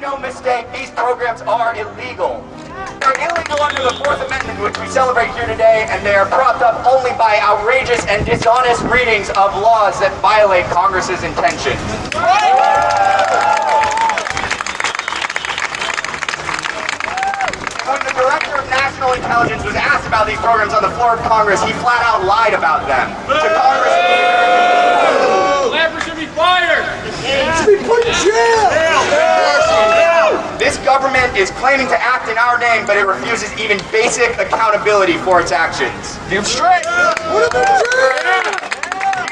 no mistake, these programs are illegal. They're illegal under the Fourth Amendment, which we celebrate here today, and they are propped up only by outrageous and dishonest readings of laws that violate Congress's intentions. When the Director of National Intelligence was asked about these programs on the floor of Congress, he flat out lied about them to Congress. Is claiming to act in our name, but it refuses even basic accountability for its actions. Damn straight! Put him in jail!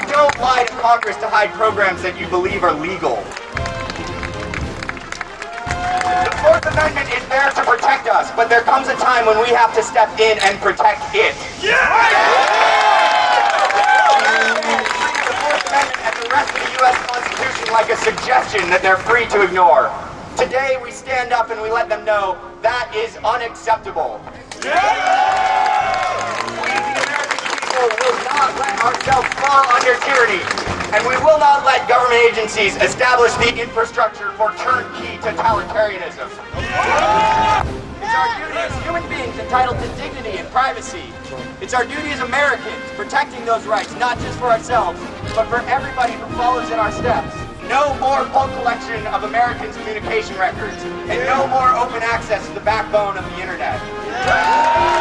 You don't lie to Congress to hide programs that you believe are legal. The Fourth Amendment is there to protect us, but there comes a time when we have to step in and protect it. Yeah! The Fourth Amendment and the rest of the U.S. Constitution like a suggestion that they're free to ignore. Today we stand up and we let them know that is unacceptable. We, the American people, will not let ourselves fall under tyranny. And we will not let government agencies establish the infrastructure for turnkey totalitarianism. It's our duty as human beings entitled to dignity and privacy. It's our duty as Americans protecting those rights, not just for ourselves, but for everybody who follows in our steps. No more bulk collection of Americans' communication records, and no more open access to the backbone of the internet.